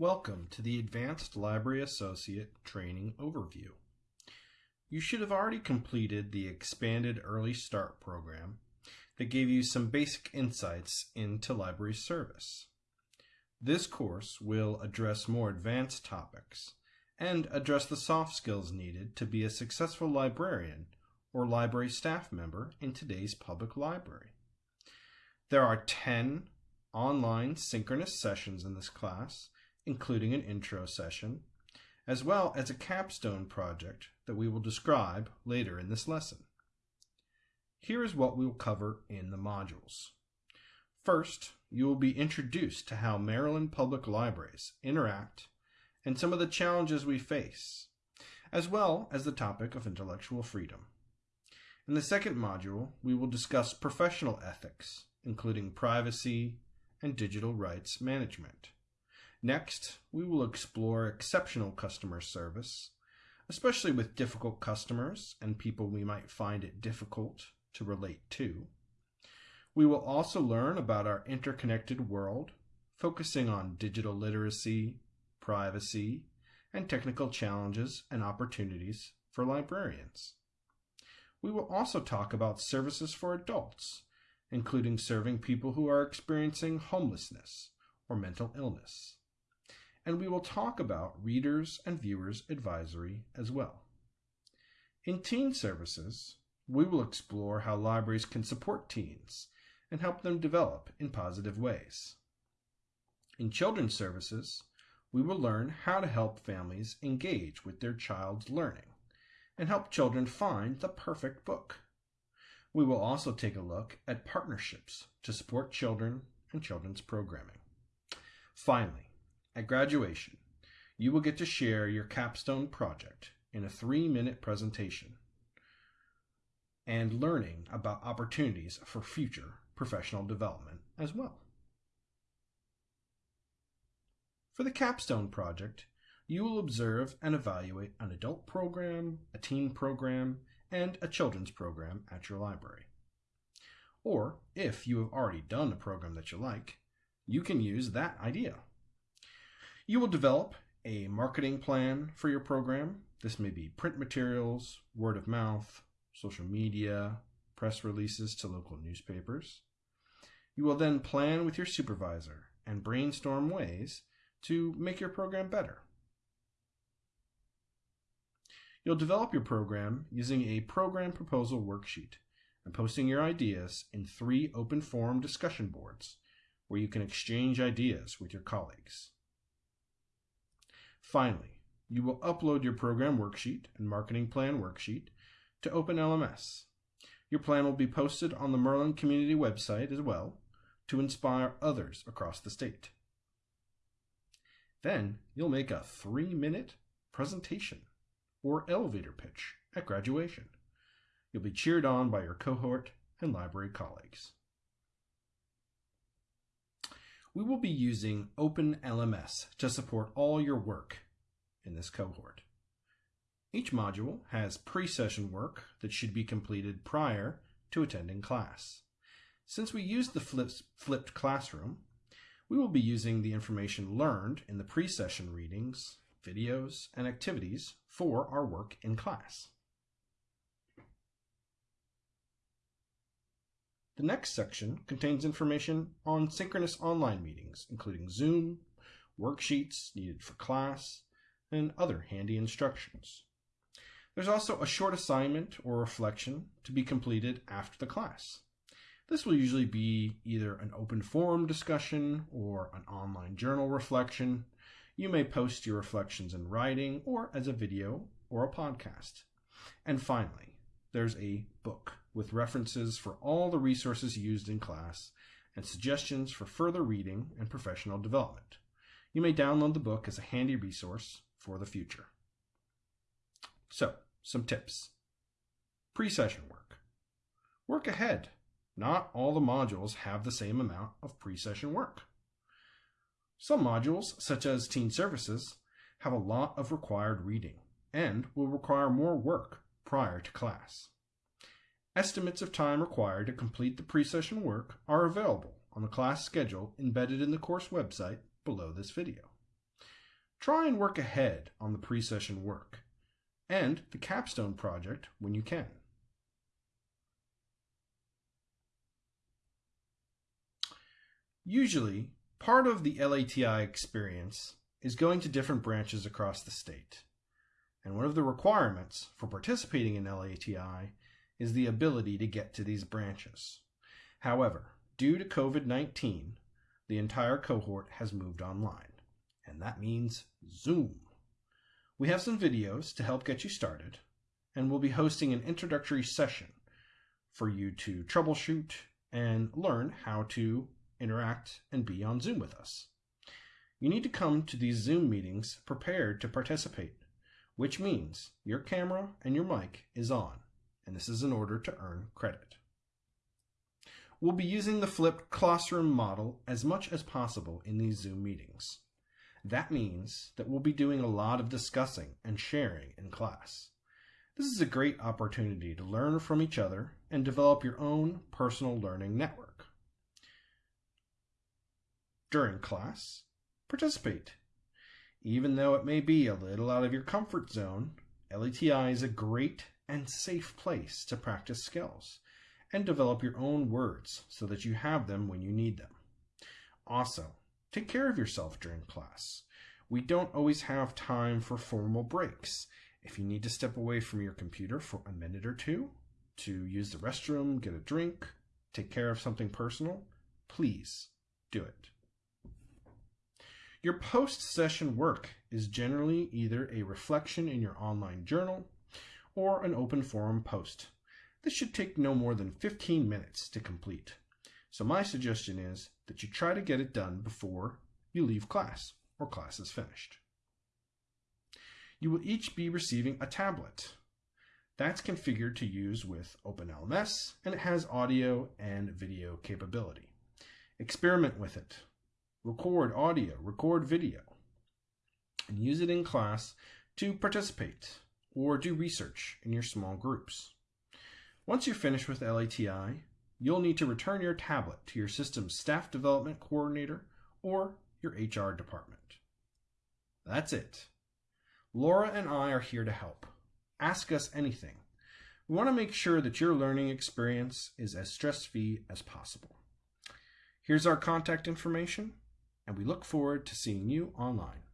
Welcome to the Advanced Library Associate Training Overview. You should have already completed the expanded Early Start program that gave you some basic insights into library service. This course will address more advanced topics and address the soft skills needed to be a successful librarian or library staff member in today's public library. There are 10 online synchronous sessions in this class including an intro session, as well as a capstone project that we will describe later in this lesson. Here is what we will cover in the modules. First, you will be introduced to how Maryland Public Libraries interact and some of the challenges we face, as well as the topic of intellectual freedom. In the second module, we will discuss professional ethics, including privacy and digital rights management. Next, we will explore exceptional customer service, especially with difficult customers and people we might find it difficult to relate to. We will also learn about our interconnected world, focusing on digital literacy, privacy, and technical challenges and opportunities for librarians. We will also talk about services for adults, including serving people who are experiencing homelessness or mental illness and we will talk about Readers and Viewers Advisory as well. In Teen Services, we will explore how libraries can support teens and help them develop in positive ways. In Children's Services, we will learn how to help families engage with their child's learning and help children find the perfect book. We will also take a look at partnerships to support children and children's programming. Finally, at graduation, you will get to share your capstone project in a three minute presentation and learning about opportunities for future professional development as well. For the capstone project, you will observe and evaluate an adult program, a teen program, and a children's program at your library. Or, if you have already done a program that you like, you can use that idea. You will develop a marketing plan for your program. This may be print materials, word of mouth, social media, press releases to local newspapers. You will then plan with your supervisor and brainstorm ways to make your program better. You'll develop your program using a program proposal worksheet and posting your ideas in three open forum discussion boards where you can exchange ideas with your colleagues. Finally, you will upload your program worksheet and marketing plan worksheet to OpenLMS. Your plan will be posted on the Merlin Community website as well to inspire others across the state. Then you'll make a three minute presentation or elevator pitch at graduation. You'll be cheered on by your cohort and library colleagues. We will be using OpenLMS to support all your work in this cohort. Each module has pre-session work that should be completed prior to attending class. Since we use the flipped classroom, we will be using the information learned in the pre-session readings, videos, and activities for our work in class. The next section contains information on synchronous online meetings, including Zoom, worksheets needed for class, and other handy instructions. There's also a short assignment or reflection to be completed after the class. This will usually be either an open forum discussion or an online journal reflection. You may post your reflections in writing or as a video or a podcast. And finally, there's a book with references for all the resources used in class and suggestions for further reading and professional development. You may download the book as a handy resource for the future. So, some tips. Pre-session work. Work ahead. Not all the modules have the same amount of pre-session work. Some modules, such as Teen Services, have a lot of required reading and will require more work prior to class. Estimates of time required to complete the pre-session work are available on the class schedule embedded in the course website below this video. try and work ahead on the pre-session work and the capstone project when you can. Usually, part of the LATI experience is going to different branches across the state. And one of the requirements for participating in LATI is the ability to get to these branches. However, due to COVID 19, the entire cohort has moved online, and that means Zoom. We have some videos to help get you started, and we'll be hosting an introductory session for you to troubleshoot and learn how to interact and be on Zoom with us. You need to come to these Zoom meetings prepared to participate, which means your camera and your mic is on, and this is in order to earn credit. We'll be using the flipped classroom model as much as possible in these Zoom meetings. That means that we'll be doing a lot of discussing and sharing in class. This is a great opportunity to learn from each other and develop your own personal learning network. During class, participate. Even though it may be a little out of your comfort zone, LATI is a great and safe place to practice skills and develop your own words so that you have them when you need them. Also, take care of yourself during class. We don't always have time for formal breaks. If you need to step away from your computer for a minute or two to use the restroom, get a drink, take care of something personal, please do it. Your post session work is generally either a reflection in your online journal or an open forum post. This should take no more than 15 minutes to complete. So my suggestion is that you try to get it done before you leave class or class is finished. You will each be receiving a tablet. That's configured to use with OpenLMS and it has audio and video capability. Experiment with it. Record audio, record video, and use it in class to participate or do research in your small groups. Once you're finished with LATI, you'll need to return your tablet to your system's staff development coordinator or your HR department. That's it. Laura and I are here to help. Ask us anything. We want to make sure that your learning experience is as stress-free as possible. Here's our contact information, and we look forward to seeing you online.